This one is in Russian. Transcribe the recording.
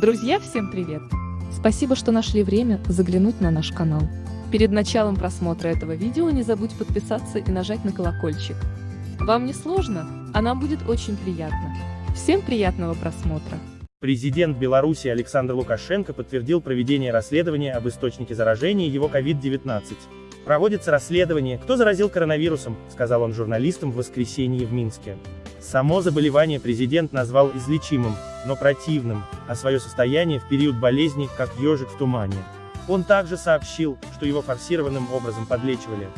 Друзья, всем привет! Спасибо, что нашли время заглянуть на наш канал. Перед началом просмотра этого видео не забудь подписаться и нажать на колокольчик. Вам не сложно, а нам будет очень приятно. Всем приятного просмотра! Президент Беларуси Александр Лукашенко подтвердил проведение расследования об источнике заражения его COVID-19. Проводится расследование, кто заразил коронавирусом, сказал он журналистам в воскресенье в Минске. Само заболевание президент назвал излечимым, но противным, а свое состояние в период болезни, как ежик в тумане. Он также сообщил, что его форсированным образом подлечивали.